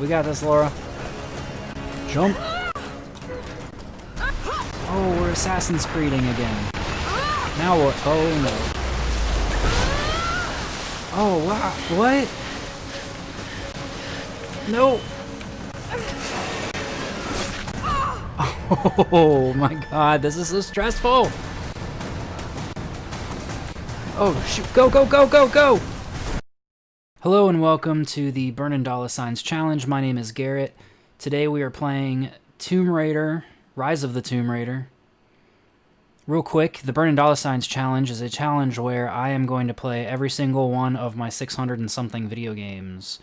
We got this, Laura. Jump. Oh, we're Assassin's Creeding again. Now what? Oh no. Oh wow! What? No. Oh my god, this is so stressful! Oh shoot, go, go, go, go, go! Hello and welcome to the Burnin' Dollar Signs Challenge. My name is Garrett. Today we are playing Tomb Raider, Rise of the Tomb Raider. Real quick, the Burnin' Dollar Signs Challenge is a challenge where I am going to play every single one of my 600 and something video games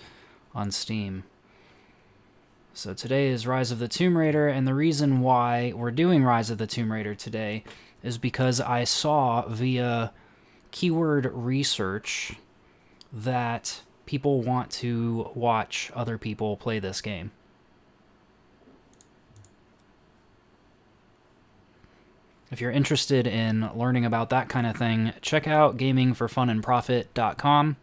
on Steam. So today is Rise of the Tomb Raider, and the reason why we're doing Rise of the Tomb Raider today is because I saw via keyword research that people want to watch other people play this game. If you're interested in learning about that kind of thing, check out gamingforfunandprofit.com.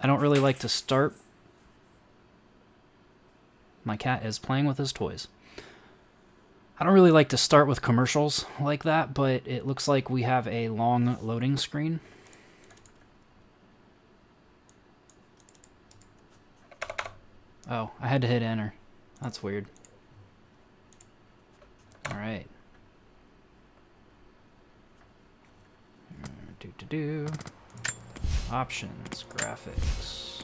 I don't really like to start. My cat is playing with his toys. I don't really like to start with commercials like that, but it looks like we have a long loading screen. Oh, I had to hit enter. That's weird. Alright. Do to do. Options, graphics.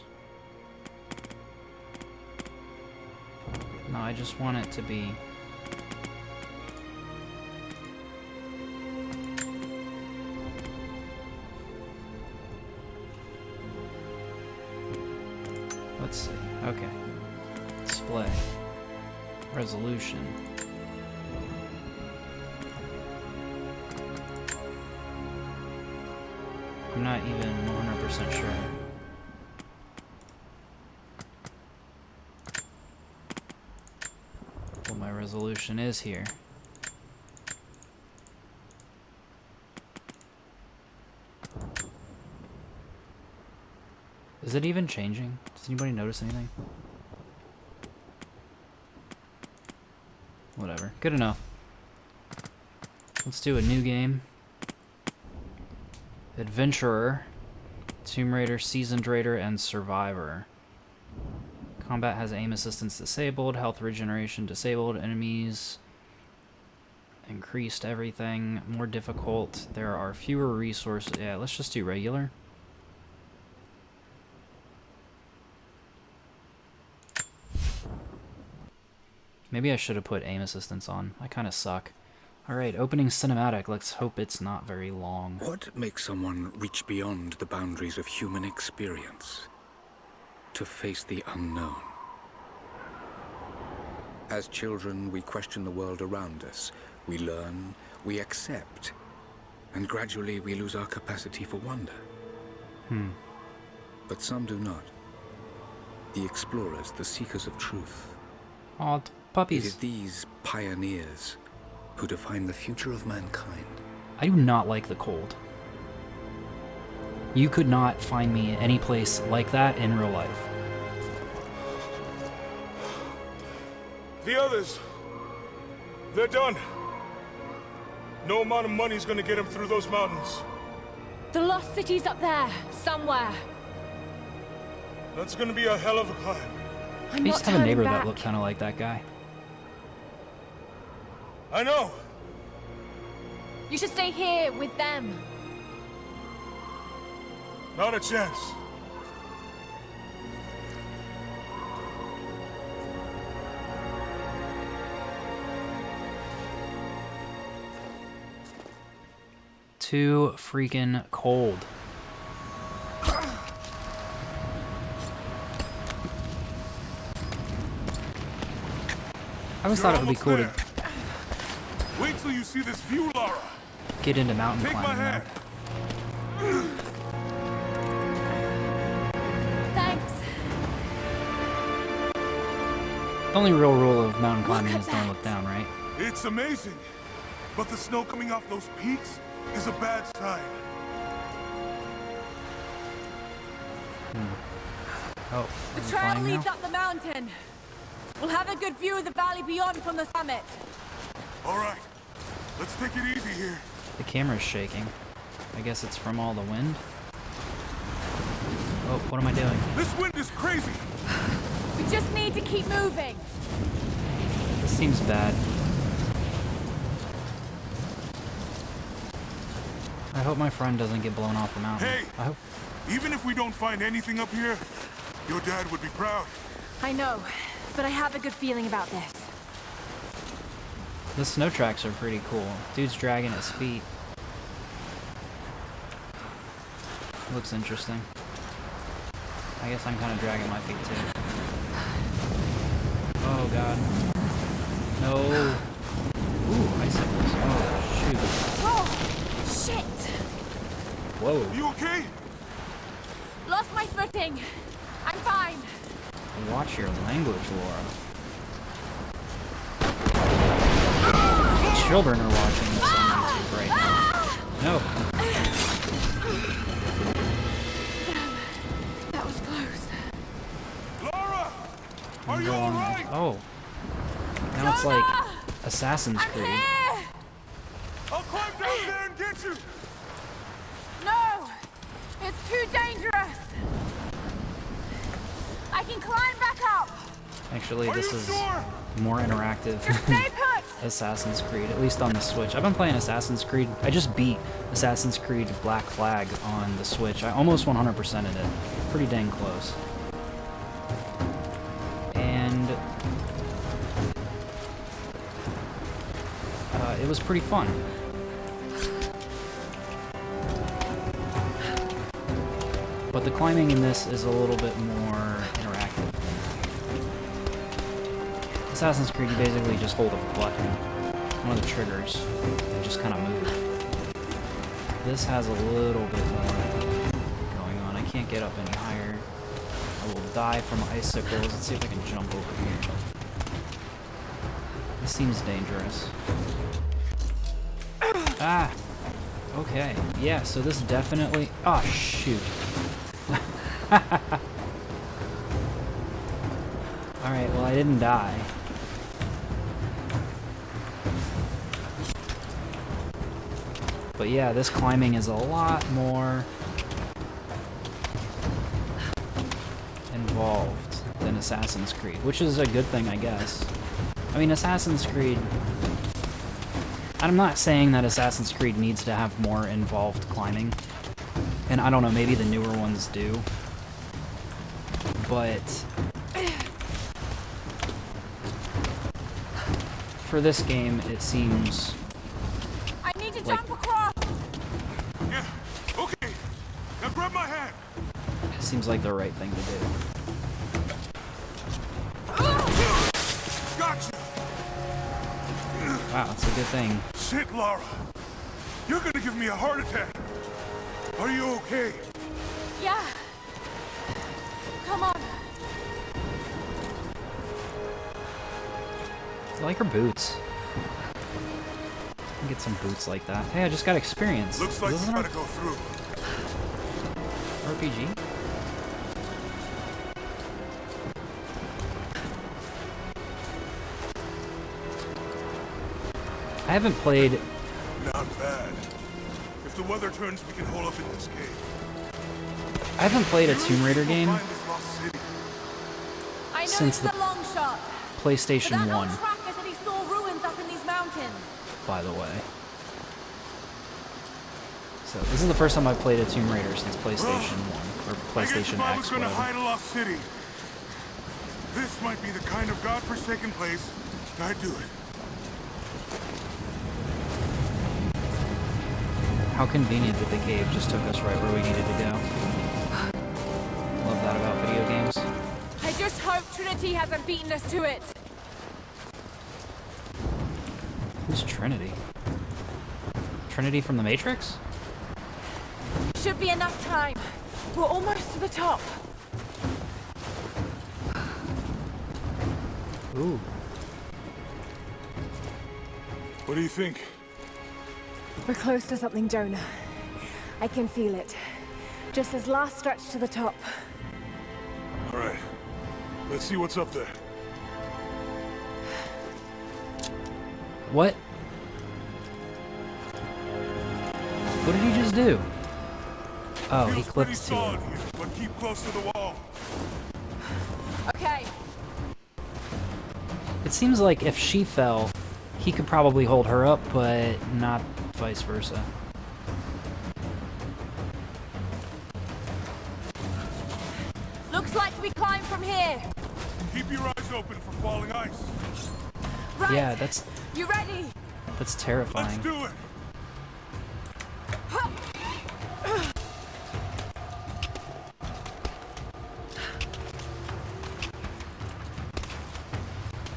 No, I just want it to be... Let's see. Okay. Display. Resolution. I'm not even 100% sure. What my resolution is here. Is it even changing? Does anybody notice anything? Whatever. Good enough. Let's do a new game. Adventurer, Tomb Raider, Seasoned Raider, and Survivor. Combat has aim assistance disabled, health regeneration disabled, enemies increased everything, more difficult, there are fewer resources. Yeah, let's just do regular. Maybe I should have put aim assistance on. I kind of suck. Alright, opening cinematic. Let's hope it's not very long. What makes someone reach beyond the boundaries of human experience? To face the unknown. As children, we question the world around us. We learn, we accept, and gradually we lose our capacity for wonder. Hmm. But some do not. The explorers, the seekers of truth. Aw, puppies. It is these pioneers who define the future of mankind. I do not like the cold. You could not find me any place like that in real life. The others, they're done. No amount of money is gonna get them through those mountains. The lost city's up there, somewhere. That's gonna be a hell of a climb. I'm I used not to have a neighbor turning that back. looked kind of like that guy. I know. You should stay here with them. Not a chance. Too freaking cold. I always You're thought it would be cool there. to Wait till you see this view, Lara. Get into mountain Take climbing. My hand. The only real rule of mountain climbing is don't look down, right? It's amazing. But the snow coming off those peaks is a bad sign. Hmm. Oh, the trail leads now? up the mountain. We'll have a good view of the valley beyond from the summit. All right. Let's take it easy here. The camera's shaking. I guess it's from all the wind. Oh, what am I doing? This wind is crazy. We just need to keep moving. This seems bad. I hope my friend doesn't get blown off the mountain. Hey! I hope. Even if we don't find anything up here, your dad would be proud. I know, but I have a good feeling about this. The snow tracks are pretty cool. Dude's dragging his feet. Looks interesting. I guess I'm kind of dragging my feet too. Oh god. No. Ooh, icicles. Oh, shoot. Oh, shit! Whoa. You okay? Lost my footing. I'm fine. Watch your language, Laura. Children are watching this on YouTube right now. No. That was close. Lara! Are I'm you going- alright? Oh. Now it's like Assassin's I'm Creed. here! I'll climb down there and get you! No! It's too dangerous! I can climb back up! Actually, Are this is sure? more interactive. Assassin's Creed, at least on the Switch. I've been playing Assassin's Creed. I just beat Assassin's Creed Black Flag on the Switch. I almost 100%ed it. Pretty dang close. And uh, it was pretty fun. But the climbing in this is a little bit more Assassin's Creed, you basically just hold a button, one of the triggers, and just kind of move. This has a little bit more going on. I can't get up any higher. I will die from icicles. Let's see if I can jump over here. This seems dangerous. Ah! Okay. Yeah, so this definitely... Oh, shoot. Alright, well I didn't die. But yeah, this climbing is a lot more involved than Assassin's Creed, which is a good thing, I guess. I mean, Assassin's Creed... I'm not saying that Assassin's Creed needs to have more involved climbing. And I don't know, maybe the newer ones do. But... For this game, it seems I need to Like- jump across! Yeah, okay. Now grab my hand. it seems like the right thing to do. Gotcha. Wow, it's a good thing. Shit, Lara. You're gonna give me a heart attack. Are you okay? Yeah. Come on. I like her boots. Get some boots like that. Hey, I just got experience. Looks like Is we this an gotta go through. RPG? I haven't played. Not bad. If the weather turns, we can hole up in this cave. I haven't played a Tomb Raider game. find this lost city. I know Since the- long shot. But PlayStation that 1, old he saw ruins up in these mountains. by the way. So this is the first time I've played a Tomb Raider since PlayStation 1 or PlayStation if I was X, gonna hide a lost city, this might be the kind of godforsaken place I'd do it. How convenient that the cave just took us right where we needed to go. Love that about video games. I just hope Trinity hasn't beaten us to it. Who's Trinity? Trinity from the Matrix? Should be enough time. We're almost to the top. Ooh. What do you think? We're close to something, Jonah. I can feel it. Just this last stretch to the top. All right. Let's see what's up there. What? What did he just do? Oh, he Feels pretty clipped to solid it. here, but keep close to the wall. Okay. It seems like if she fell, he could probably hold her up, but not vice versa. Looks like we climb from here. Keep your eyes open for falling ice. Right. Yeah, that's You ready? that's Let's terrifying. do it.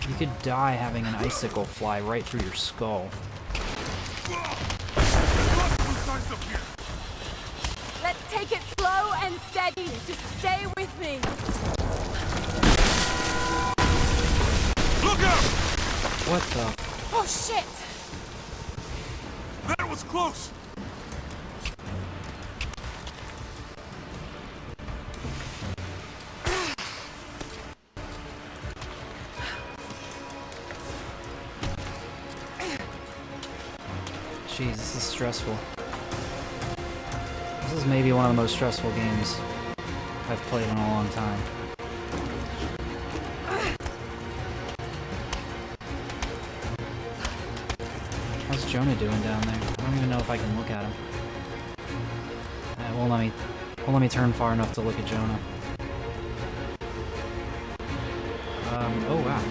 You could die having an icicle fly right through your skull. What the? Oh shit! That was close. Jeez, this is stressful. This is maybe one of the most stressful games I've played in a long time. Jonah doing down there? I don't even know if I can look at him. Uh, won't let me, won't let me turn far enough to look at Jonah. Um, oh wow.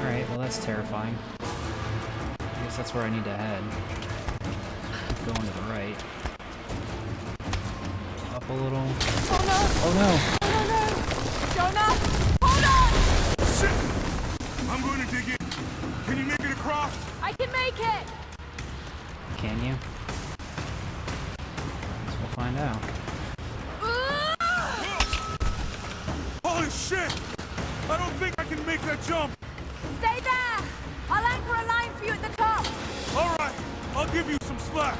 Alright, well that's terrifying. I guess that's where I need to head. Keep going to the right. Up a little. Oh no! Oh no! Oh no! Jonah! Hold on! Shit! I'm going to dig in. Can you make it across? I can make it! Can you? Guess we'll find out. Holy shit! I don't think I can make that jump. Stay there! I'll anchor a line for you at the top! All right, I'll give you some slack.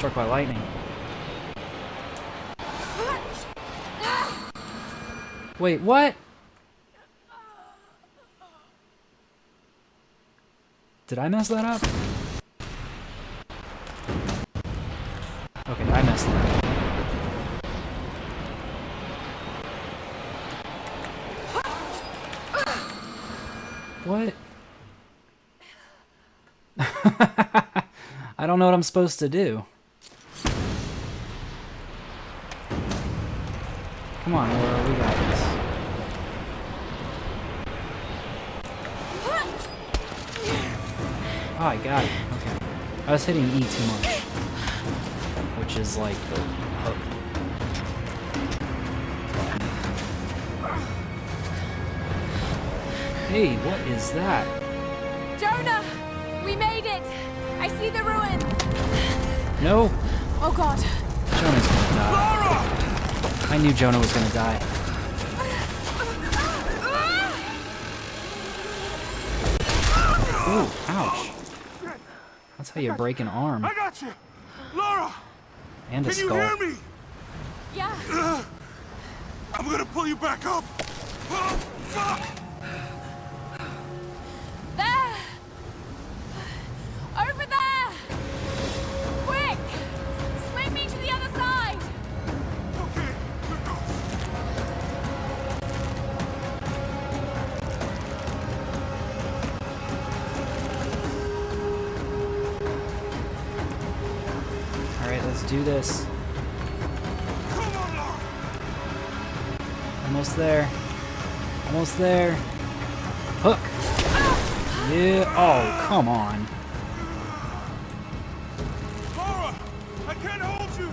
Struck by lightning. Wait, what? Did I mess that up? Okay, I messed that up. What? I don't know what I'm supposed to do. Come on, Laura, we got this. Oh, I got it. Okay. I was hitting E too much. Which is like the hook. Hey, what is that? Jonah! We made it! I see the ruins! No! Oh god. Jonah's gonna die. Lara! I knew Jonah was gonna die. Ooh, ouch. That's how you break an arm I got you. Lara, and a can you skull. hear me? Yeah. I'm gonna pull you back up. Oh, fuck! Do this. Almost there. Almost there. Hook. Yeah. Oh, come on. I can't hold you.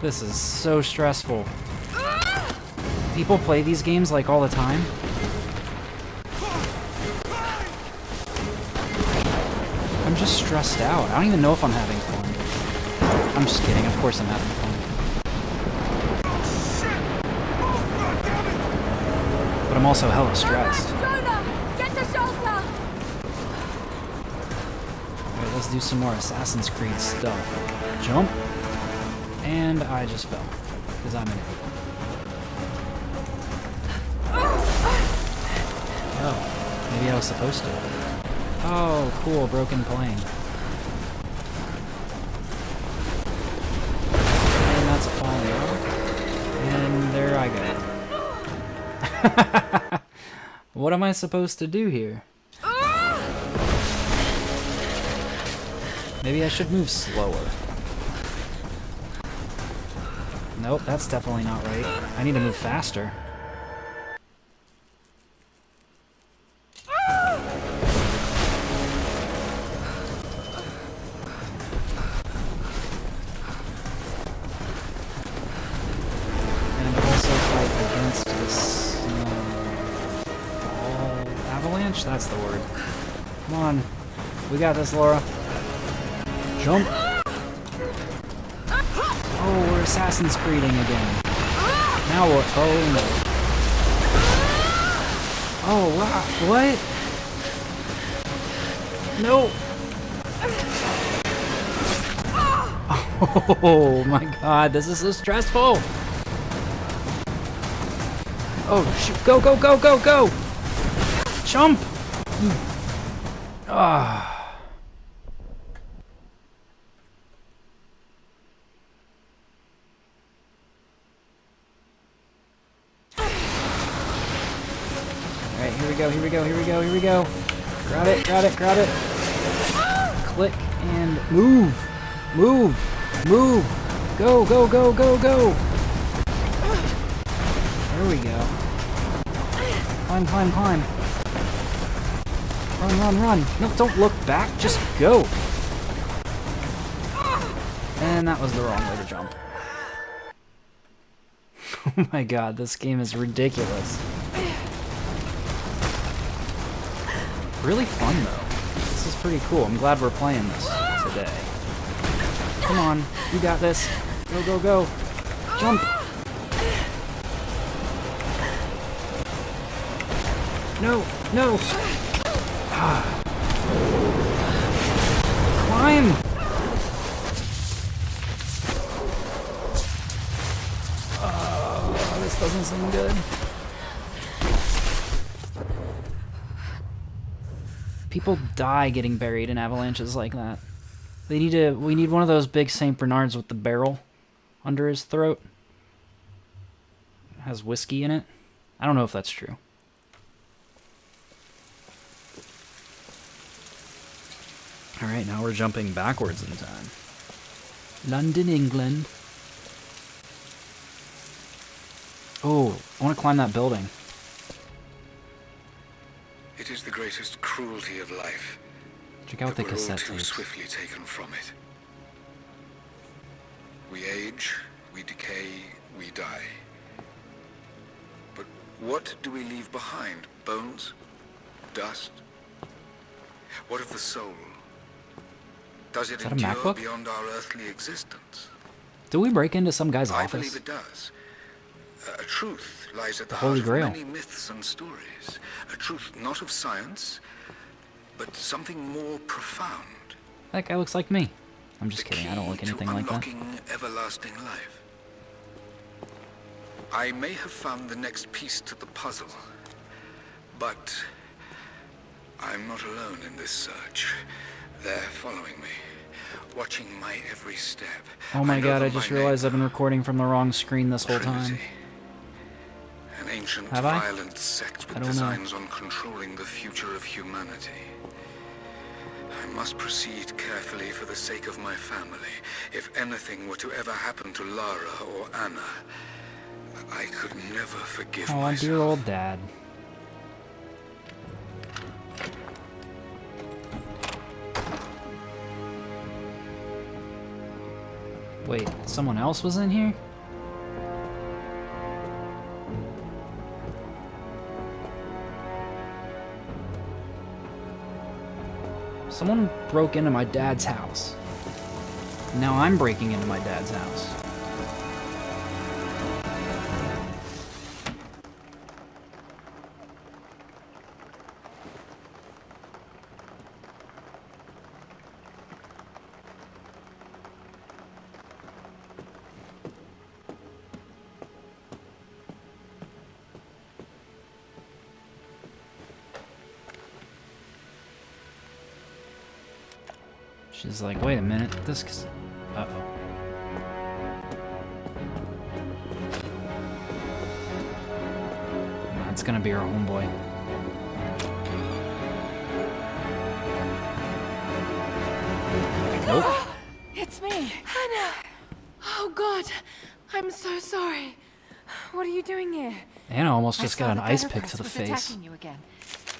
This is so stressful. People play these games like all the time. Stressed out. I don't even know if I'm having fun. I'm just kidding. Of course I'm having fun. But I'm also hella stressed. Jonah! Get to shelter! Alright, let's do some more Assassin's Creed stuff. Jump. And I just fell. Because I'm an idiot. Oh, maybe I was supposed to. Oh, cool, broken plane. what am I supposed to do here? Maybe I should move slower. Nope, that's definitely not right. I need to move faster. That's the word. Come on. We got this, Laura. Jump. Oh, we're Assassin's Creeding again. Now what? Oh no. Oh, wow. What? No. Oh my god, this is so stressful. Oh, shoot. Go, go, go, go, go. Jump. Ah. Alright, here we go, here we go, here we go, here we go. Grab it, grab it, grab it. Click and move. Move. Move. Go, go, go, go, go. There we go. Climb, climb, climb. Run, run, run. No, don't look back. Just go. And that was the wrong way to jump. Oh my god, this game is ridiculous. Really fun, though. This is pretty cool. I'm glad we're playing this today. Come on, you got this. Go, go, go. Jump. No, no. Climb. Oh, this doesn't seem good. People die getting buried in avalanches like that. They need to. We need one of those big Saint Bernards with the barrel under his throat. has whiskey in it. I don't know if that's true. All right, now we're jumping backwards in time. London, England. Oh, I want to climb that building. It is the greatest cruelty of life. Check out that the we're all cassette too tapes. swiftly taken from it. We age, we decay, we die. But what do we leave behind? Bones? Dust? What of the soul? Does it that a MacBook? beyond our earthly existence? Did we break into some guy's I office? believe it does. A a truth lies at the, The heart Holy of Grail. many myths and stories. A truth not of science, but something more profound. That guy looks like me. I'm just The kidding. I don't look anything like that. everlasting life. I may have found the next piece to the puzzle, but I'm not alone in this search. They're following me, watching my every step. Oh my god, I just realized. I've been recording from the wrong screen this whole time. An ancient Have I? violent sect I with don't know. designs on controlling the future of humanity. I must proceed carefully for the sake of my family. If anything were to ever happen to Lara or Anna, I could never forgive Oh, myself. dear old dad. Wait, someone else was in here? Someone broke into my dad's house. Now I'm breaking into my dad's house. She's like, wait a minute, this. Uh oh. That's gonna be our homeboy. Nope. It's me. Hannah! Oh god, I'm so sorry. What are you doing here? Anna almost just got an ice pick to the face. attacking you again.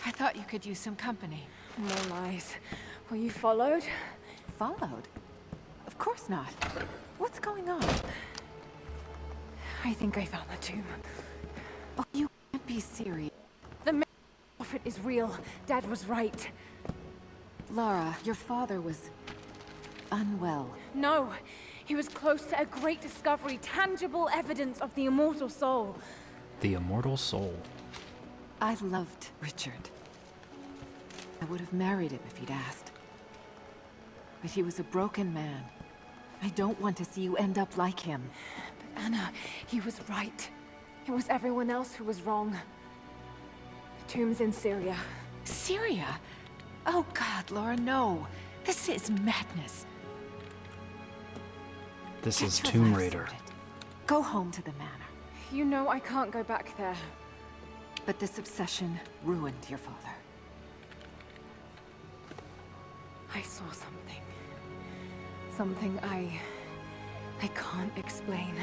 I thought you could use some company. No lies. Were you followed? Followed? Of course not. What's going on? I think I found the tomb. Oh, you can't be serious. The prophet is real. Dad was right. Lara, your father was unwell. No, he was close to a great discovery, tangible evidence of the immortal soul. The immortal soul. I loved Richard. I would have married him if he'd asked. But he was a broken man. I don't want to see you end up like him. But Anna, he was right. It was everyone else who was wrong. The tomb's in Syria. Syria? Oh God, Lara, no. This is madness. This Get is Tomb Raider. sorted. Go home to the manor. You know I can't go back there. But this obsession ruined your father. I saw something. Something I... I can't explain.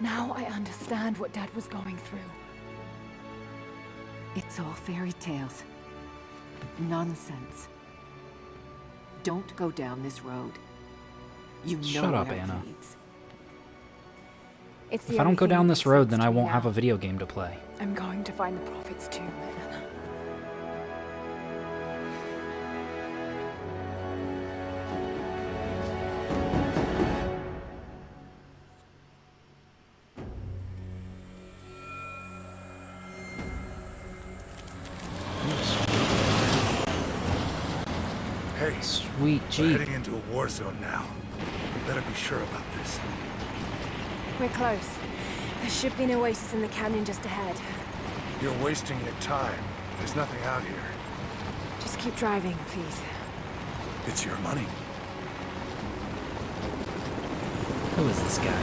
Now I understand what Dad was going through. It's all fairy tales. Nonsense. Don't go down this road. You know Shut up, where Anna. leads. It's If I don't go down this road, then I won't have a video game to play. I'm going to find the Prophet's tomb, Anna. Sweet we're Jeep. heading into a war zone now. We better be sure about this. We're close. There should be an oasis in the canyon just ahead. You're wasting your time. There's nothing out here. Just keep driving, please. It's your money. Who is this guy?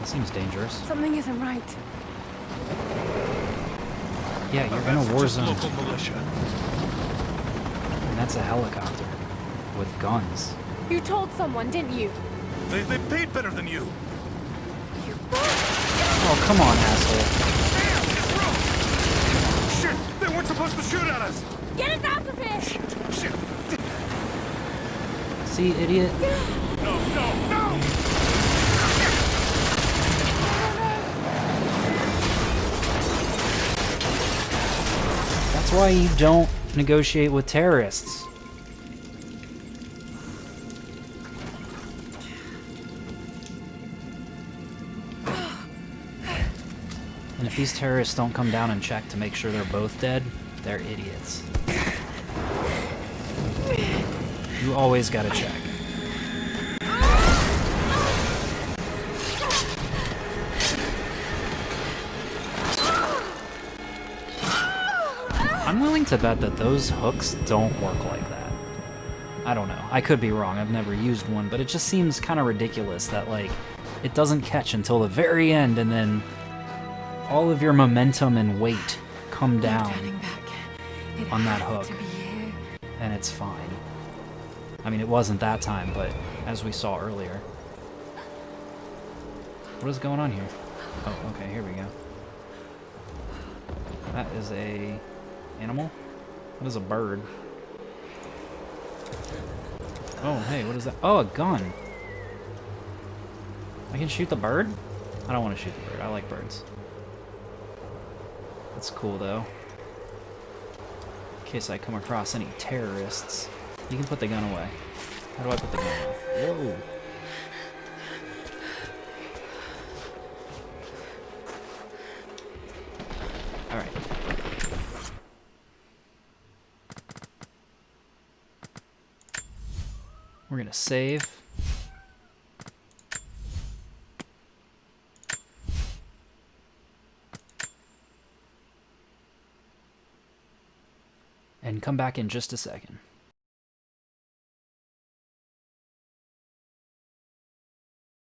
He seems dangerous. Something isn't right. Yeah, you're in a war Just zone. local militia. And that's a helicopter. With guns. You told someone, didn't you? They, they paid better than you. You Oh, come on, asshole. Shit! They weren't supposed to shoot at us! Get us out of here! Shit! See, idiot? No, no, no! That's why you don't negotiate with terrorists. And if these terrorists don't come down and check to make sure they're both dead, they're idiots. You always gotta check. To bet that those hooks don't work like that. I don't know. I could be wrong. I've never used one, but it just seems kind of ridiculous that, like, it doesn't catch until the very end and then all of your momentum and weight come down turning back. It on that hook. To be here. and it's fine. I mean, it wasn't that time, but as we saw earlier. What is going on here? Oh, okay, here we go. That is a animal? What is a bird? Oh, hey, what is that? Oh, a gun. I can shoot the bird? I don't want to shoot the bird. I like birds. That's cool, though. In case I come across any terrorists. You can put the gun away. How do I put the gun away? Whoa. Gonna save. And come back in just a second.